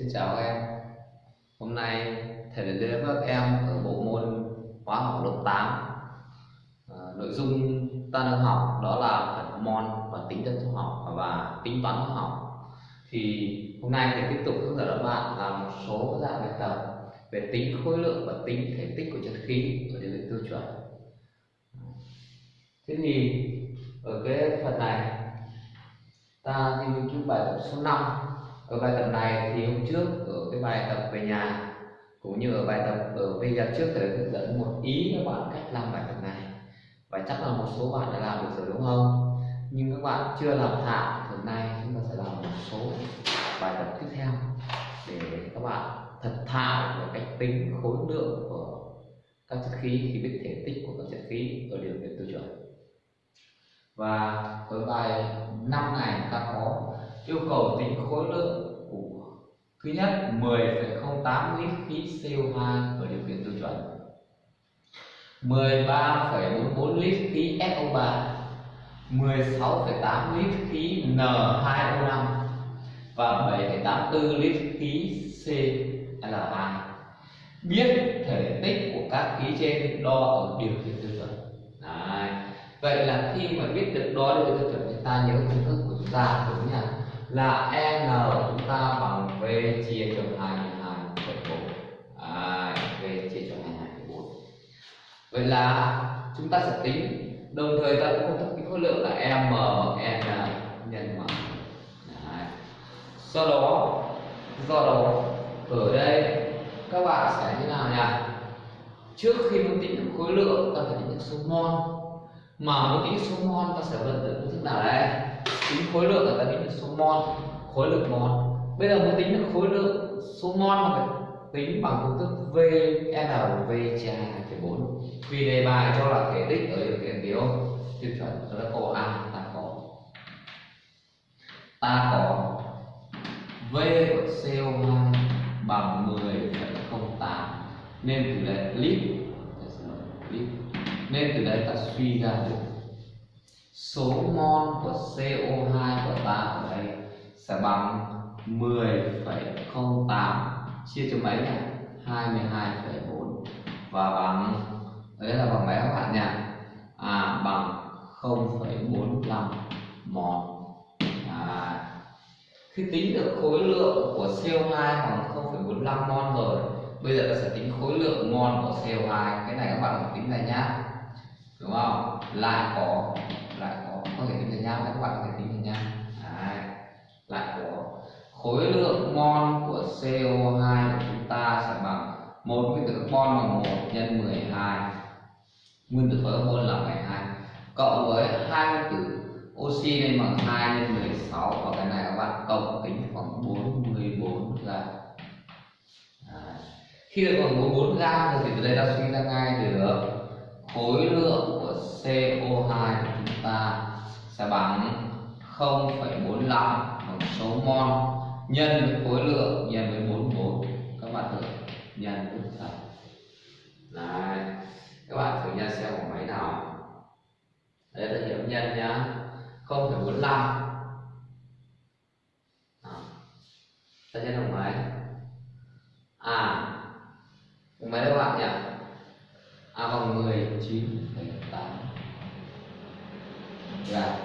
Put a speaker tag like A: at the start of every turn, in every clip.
A: Xin chào các em. Hôm nay thầy đến đưa các em ở bộ môn hóa học lớp 8 à, ờ, Nội dung ta đang học đó là phần mol và tính chất hóa học và tính toán hóa học. Thì hôm nay thầy tiếp tục hướng dẫn các bạn làm một số dạng bài tập về tính khối lượng và tính thể tích của chất khí ở điều kiện tiêu chuẩn. Thế thì ở cái phần này ta nghiên cứu bài tập số 5 ở bài tập này thì hôm trước ở cái bài tập về nhà, cũng như ở bài tập ở video trước thầy hướng dẫn một ý các bạn cách làm bài tập này. Và chắc là một số bạn đã làm được rồi đúng không? Nhưng các bạn chưa làm thạo hôm nay chúng ta sẽ làm một số bài tập tiếp theo để các bạn thật thạo về cách tính khối lượng của các chất khí, khi biết thể tích của các chất khí ở điều kiện tiêu chuẩn. Và ở bài năm này ta có yêu cầu tính khối lượng của thứ nhất 10,08 lít khí CO2 ở điều kiện tiêu chuẩn. 13,44 lít khí SO3 16,8 lít khí N2O5 và 7,84 lít khí CL2 biết thể tích của các khí trên đo ở điều kiện tiêu chuẩn. Đấy. vậy là khi mà biết được đo điều kiện tiêu chuẩn thì ta nhớ công thức của chúng ta đúng nhỉ là n chúng ta bằng v chia cho hai hai phần bốn. À, v chia cho hai hai phần bốn. Vậy là chúng ta sẽ tính đồng thời ta cũng công thức cái khối lượng là m n nhân m do đó do đó ở đây các bạn sẽ như nào nhỉ? Trước khi muốn tính được khối lượng ta phải tính được số mol. Mà muốn tính số mol ta sẽ vận dụng công thức nào đây? Tính khối lượng là ta tính được số mol khối lượng mol. Bây giờ muốn tính được khối lượng số mol mà phải tính bằng công thức VNV chia hai phẩy bốn. Vì đề bài cho là thể tích ở điều kiện gì tiêu chuẩn đó là câu a ta có. Ta có v của co2 bằng 10,08 nên từ đây lít. Nên từ đây ta suy ra được số mol của CO2 của ta ở đây sẽ bằng 10,08 chia cho mấy nhỉ? 22,4 và bằng đấy là bằng mấy các bạn nhỉ? À bằng 0,45 mol. À, khi tính được khối lượng của CO2 bằng 0,45 mol rồi bây giờ ta sẽ tính khối lượng mol của CO2 cái này các bạn phải tính này nhá đúng không lại có lại có có thể tính thành nhau, các bạn có thể tính thành nhau. Đấy. lại có khối lượng mol của CO2 của chúng ta sẽ bằng một nguyên tử carbon bằng 1 nhân 12 nguyên tử carbon là 12 cộng với hai nguyên tử oxy lên bằng 2 nhân 16 và cái này các bạn cộng tính khoảng 44 gram. Khi được khoảng 44 gram thì từ đây ta suy ra ngay được khối lượng của CO2 của chúng ta sẽ bằng 0,45 bằng số mol nhân với khối lượng nhân với 44 các bạn thử nhân với thật Đấy. các bạn thử nhân xem của máy nào. Đây là hiệu nhân nhá. 0,45 ta nhân bằng mấy à bằng mấy các bạn nhỉ à bằng 19,8 gram Dạ.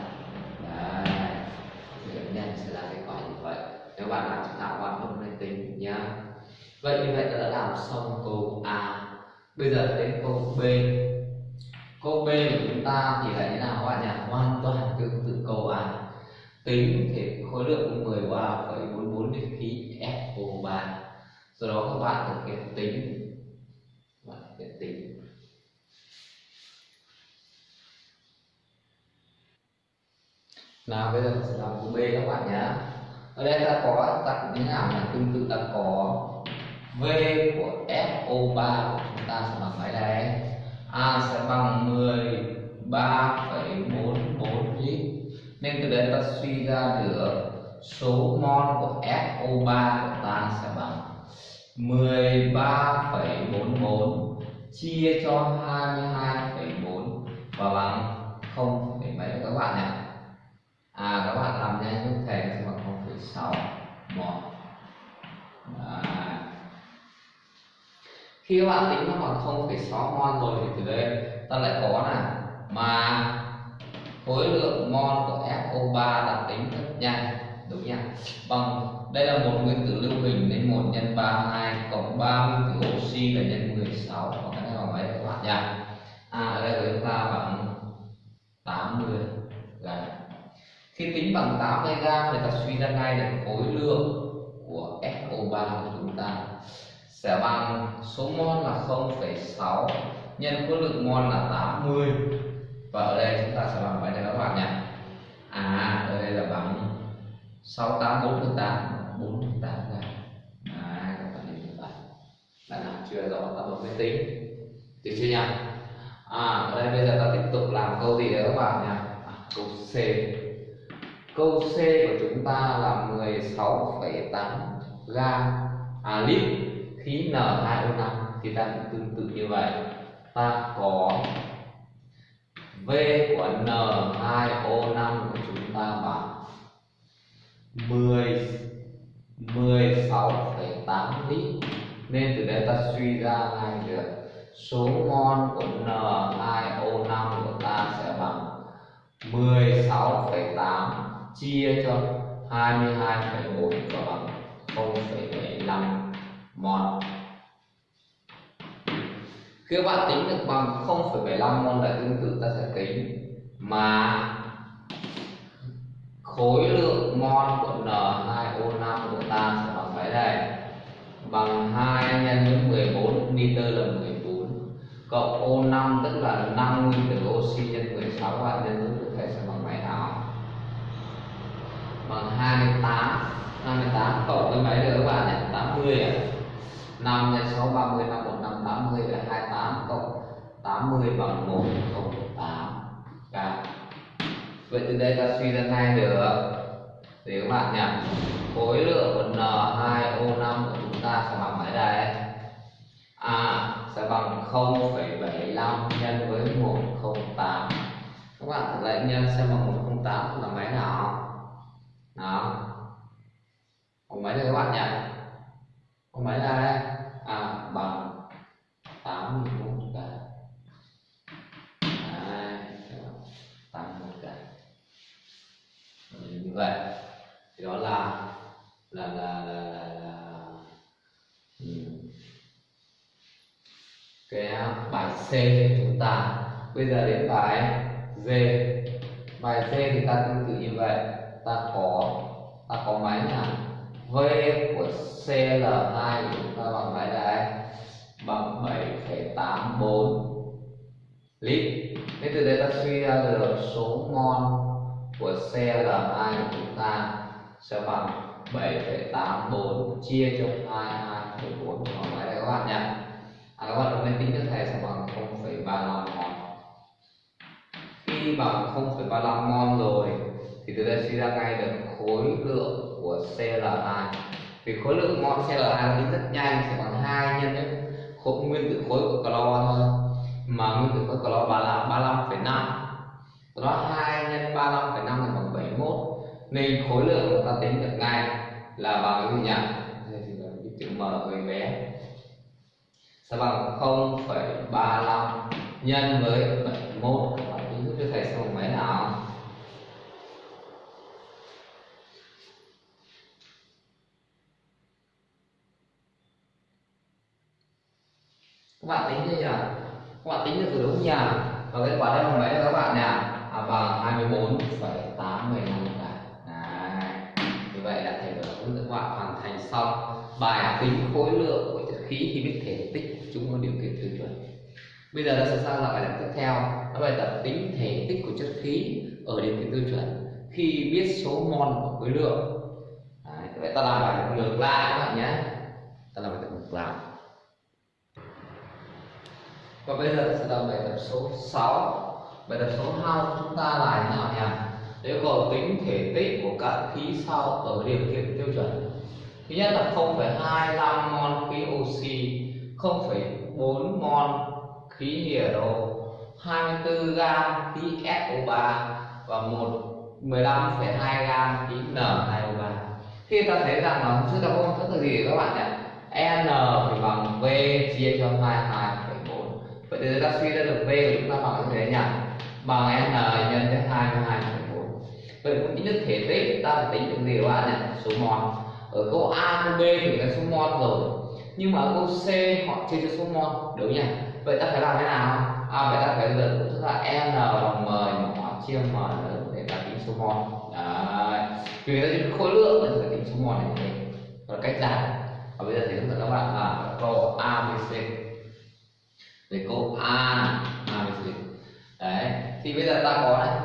A: đấy. Thì nhân sẽ là kết quả như vậy. Nếu bạn làm chúng ta bạn không nên tính nhá. Vậy như vậy ta đã làm xong câu A. Bây giờ đến câu B. Câu B của chúng ta thì là như nào các bạn nhỉ? Hoàn toàn tương tự câu A. Tính thể khối lượng 13,44 lít khí SO3 do đó các bạn thực hiện tính. Và thực hiện tính. Nào bây giờ mình sẽ làm câu B các bạn nhé ở đây ta có ta cũng như nào là tương tự ta có V của FO3 của chúng ta sẽ bằng mấy đây A sẽ bằng 13,44 lít. Nên từ đây ta suy ra được số mol của FO3 của ta sẽ bằng 13,44 chia cho 22,4 và bằng 0, mấy các bạn nhé à các bạn làm nhanh giúp thầy sẽ bằng 0,6 mol khi các bạn tính nó bằng 0,6 mol rồi thì từ đây ta lại có là mà khối lượng mol của FO3 đã tính rất nhanh đúng nhỉ bằng vâng, đây là một nguyên tử lưu huỳnh nên 1 nhân 32 cộng 3 nguyên tử oxy là nhân 16 và cái này bằng mấy các bạn nhỉ à ở đây của chúng ta bằng 80 gram. Khi tính bằng 80 gram thì ta suy ra ngay được khối lượng của FO3 của chúng ta sẽ bằng số mol là 0,6 nhân khối lượng mol là 80 và ở đây chúng ta sẽ bằng mấy đây các bạn nhỉ? À ở đây là bằng 684 phần 8 48 gram à các bạn nhìn như vậy đã làm chưa rõ ta bấm máy tính. Được chưa nhỉ? À ở đây bây giờ ta tiếp tục làm câu gì đấy các bạn nhỉ? À, câu C. Câu C của chúng ta là 16,8 gam à lít khí N2O5 thì ta cũng tương tự như vậy. Ta có V của N2O5 của chúng ta bằng 10 16,8 lít. Nên từ đây ta suy ra ngay được số mol của N2O5 của ta sẽ bằng 16,8 chia cho 22,1 và bằng 0,75 mol khi các bạn tính được bằng 0,75 mol là tương tự ta sẽ tính mà khối lượng mol của N2O5 của ta sẽ bằng mấy đây bằng 2 nhân với 14 liter là 14 cộng O5 tức là 5 nguyên tử oxy nhân 16 và bạn nhân với thầy sẽ bằng mấy nào bằng 28 28 cộng với mấy được các bạn nhỉ? 80 à 5 nhân 6 30 5 1 5 80 là 28 cộng 80 bằng 1 cộng 8 cả dạ. vậy từ đây ta suy ra ngay được thì các bạn nhỉ? Khối lượng của N2O5 của chúng ta sẽ bằng mấy đây? À sẽ bằng 0,75 nhân với 108 các bạn thử lại nhân xem bằng 108 là mấy nào? Nào. Bằng mấy đây các bạn nhỉ? Còn mấy là à bằng 81 cả Đấy, 81 cả như vậy. Thì đó là là là là, là, là ừ. cái bài C chúng ta. Bây giờ đến bài D. Bài c thì ta tương tự như vậy. Ta có ta có máy nào? V của CL2 chúng ta bằng mấy đây bằng 7,84 lít. Thế từ đây ta suy ra được số mol của CL2 của chúng ta sẽ bằng 7,84 chia cho 22,4 bằng mấy đây các bạn nhé. À, các bạn đừng nên tính cho thầy sẽ bằng 0,35 mol khi bằng 0,35 mol rồi thì từ đây suy ra ngay được khối lượng của CL2 vì khối lượng mol CL2 tính rất nhanh sẽ bằng 2 nhân với khối nguyên tử khối của clo thôi. Mà nguyên tử khối clo là 35,5 đó 2 nhân 35,5 là bằng 71 nên khối lượng chúng ta tính được ngay là bằng cái gì nhỉ? Đây thì là cái chữ m hơi bé. Sẽ bằng 0,35 nhân với 71 và tính giúp cho thầy xem mấy nào? Các bạn tính như nhỉ các bạn tính được từ đúng nhỉ và kết quả đây bằng mấy các bạn nhỉ à, bằng 24,85 cả Đấy. như vậy là thầy vừa hướng dẫn các bạn hoàn thành xong bài tính khối lượng của chất khí khi biết thể tích chúng có điều kiện tiêu chuẩn. Bây giờ ta sẽ sang là bài tập tiếp theo. Đó bài tập tính thể tích của chất khí ở điều kiện tiêu chuẩn khi biết số mol của khối lượng. Đấy, vậy ta làm bài tập ngược lại các bạn nhé. Ta làm bài tập ngược lại và bây giờ sẽ làm bài tập số 6 bài tập số 2 chúng ta là như nào nhỉ? Yêu cầu tính thể tích của các khí sau ở điều kiện tiêu chuẩn. Thứ nhất là 0,25 mol khí oxy 0,4 mol khí hydro 24 gam khí SO3 và 1 15,2 gam khí N2O3 khi ta thấy rằng là trước ta có công thức là gì các bạn nhỉ? N thì bằng v chia cho 22 vậy thì ta suy ra được v của chúng ta bằng thế nhỉ bằng n nhân với 22,4 vậy cũng tính được thể tích ta phải tính được gì các bạn nhỉ số mol ở câu a câu b thì là số mol rồi. Nhưng mà ở câu c họ chia cho số mol đúng nhỉ? Vậy ta phải làm thế nào? À vậy ta phải dẫn tức là n bằng m nhỏ chia m lớn để ta tính số mol đấy. Vì ta tính khối lượng thì phải tính số mol này. Thế và cách giải và bây giờ thì hướng dẫn các bạn là câu a b c về câu a a đấy thì bây giờ ta có đấy,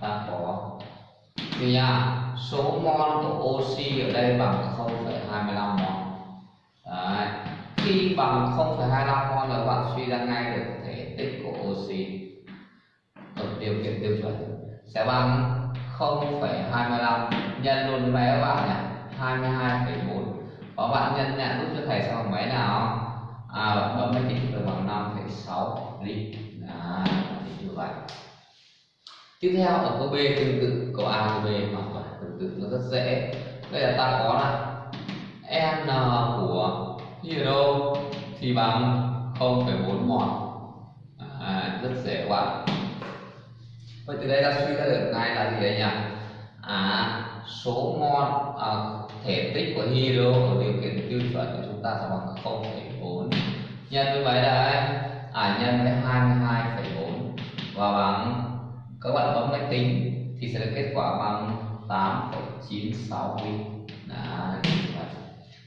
A: ta có thì nha số mol của oxy ở đây bằng 0,25 mol. Đấy khi bằng 0,25 mol là bạn suy ra ngay được thể tích của oxy. Ở điều kiện tiêu chuẩn sẽ bằng 0,25 nhân luôn với các bạn nhỉ 22,4 và bạn nhân nhẹ giúp cho thầy xong máy mấy nào? À bấm máy tính được bằng 5,6 lít. À như vậy. Tiếp theo ở câu B tương tự câu A câu B hoàn toàn tương tự nó rất dễ. Đây là ta có là n của hydro thì bằng 0,4 mol. À, rất dễ quá. Vậy từ đây ta suy ra được ngay là gì đây nhỉ? À số mol à, thể tích của hydro ở điều kiện tiêu chuẩn của chúng ta sẽ bằng 0,4 nhân với mấy đây à nhân với 22,4 và bằng các bạn bấm máy tính thì sẽ được kết quả bằng 8,96 ly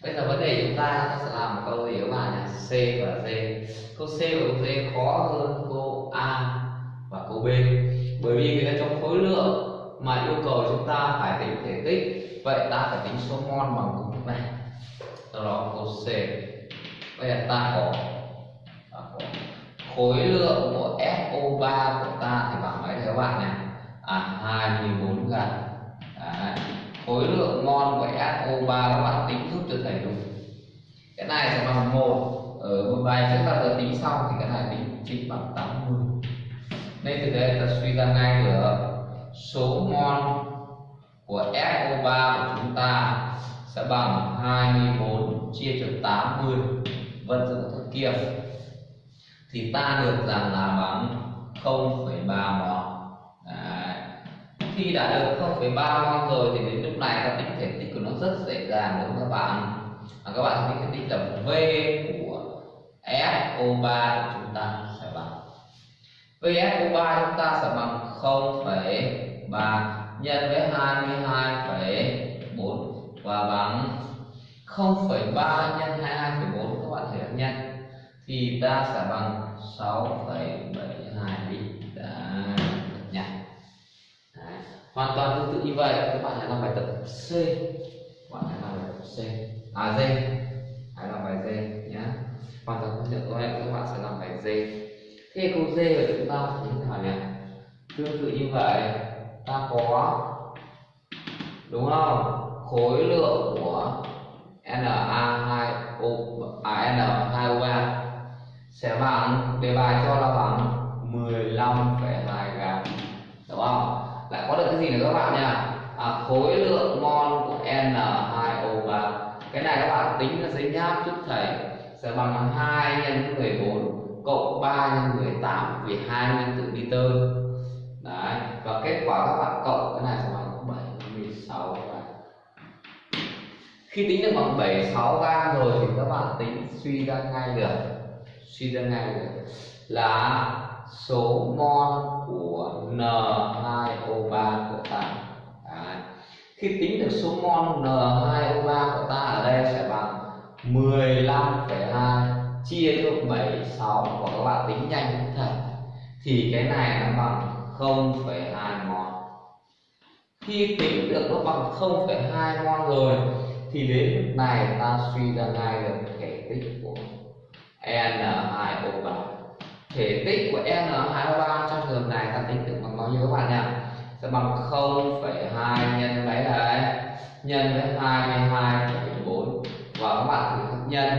A: bây giờ vấn đề chúng ta ta sẽ làm một câu gì các bạn nhỉ C và D. Câu C và câu D khó hơn câu A và câu B. Bởi vì người ta trong khối lượng mà yêu cầu chúng ta phải tính thể tích vậy ta phải tính số mol bằng công thức này. Do đó câu C. Bây giờ ta có khối lượng của SO3 của ta thì bằng mấy thưa các bạn này à 24 gram. Đấy. khối lượng mol của SO3 các bạn tính giúp cho thầy đúng cái này sẽ bằng một. Ở một bài trước ta vừa tính xong thì cái này tính chính bằng 80 nên từ đây ta suy ra ngay được số mol của SO3 của chúng ta sẽ bằng 24 chia cho 80 vận dụng thức kia thì ta được rằng là bằng 0,3 mol khi đã được 0,3 mol rồi thì đến lúc này ta tính thể tích của nó rất dễ dàng đúng không các bạn? À, các bạn tính thể tích là V của SO3 của chúng ta sẽ bằng. VSO3 chúng ta sẽ bằng 0,3 nhân với 22,4 và bằng 0,3 nhân 22,4 các bạn thể nhân thì ta sẽ bằng 6,72 lít đã nhặt hoàn toàn tương tự như vậy. Các bạn hãy làm bài tập C. Các bạn hãy làm bài tập C. À D. Hãy làm bài D nhé. Hoàn toàn tương tự như vậy các bạn sẽ làm bài D. Thế câu D của chúng ta như thế nào nhỉ? Tương tự như vậy. Ta có đúng không? Khối lượng của Na2O à N2O3 sẽ bằng đề bài cho là bằng 15,2 gram đúng không? Lại có được cái gì nữa các bạn nha? À, khối lượng mol của N2O3 cái này các bạn tính ra giấy nháp giúp thầy. Sẽ bằng 2 nhân 14 cộng 3 nhân 18 vì 2 nguyên tử nitơ đấy và kết quả các bạn cộng cái này sẽ bằng 76 gram khi tính được bằng 76 gram rồi thì các bạn tính suy ra ngay được suy ra ngay được. Là số mol của N2O3 của ta. Đấy. khi tính được số mol N2O3 của ta ở đây sẽ bằng 15,2 chia cho 76 và các bạn tính nhanh cũng thật. Thì cái này nó bằng 0,2 mol. Khi tính được nó bằng 0,2 mol rồi thì đến lúc này ta suy ra ngay được thể tích của N2O3 thể tích của N2O3 trong trường hợp này ta tính được bằng bao nhiêu các bạn nhỉ? Sẽ bằng 0,2 nhân mấy đấy? Nhân với 22,4 và các bạn thử nhân.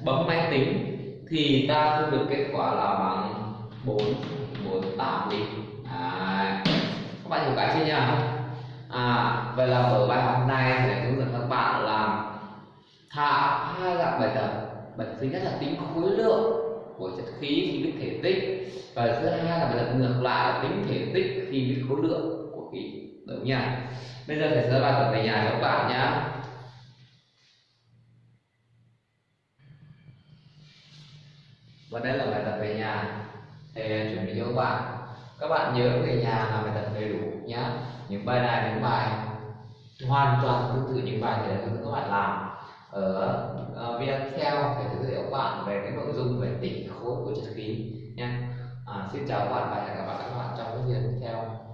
A: Bấm máy tính thì ta thu được kết quả là bằng 448 đi. À, các bạn hiểu cái chưa nhỉ? À vậy là ở bài học này sẽ hướng dẫn các bạn làm thả hai dạng bài tập bài tập thứ nhất là tính khối lượng của chất khí khi biết thể tích. Và thứ hai là bài tập ngược lại tính thể tích khi biết khối lượng của khí đúng nhỉ bây giờ thầy sẽ bài tập về nhà các bạn nhé và đây là bài tập về nhà. Thầy chuẩn bị cho các bạn. Các bạn nhớ về nhà làm bài tập đầy đủ nhé những bài này, những bài hoàn toàn tương tự những bài thầy đã hướng các bạn làm. Ờ, ờ, ở uh, video theo để giới thiệu bạn về cái nội dung về tỷ khối của chất khí nha. À, xin chào các bạn và hẹn gặp lại các bạn trong cái video tiếp theo.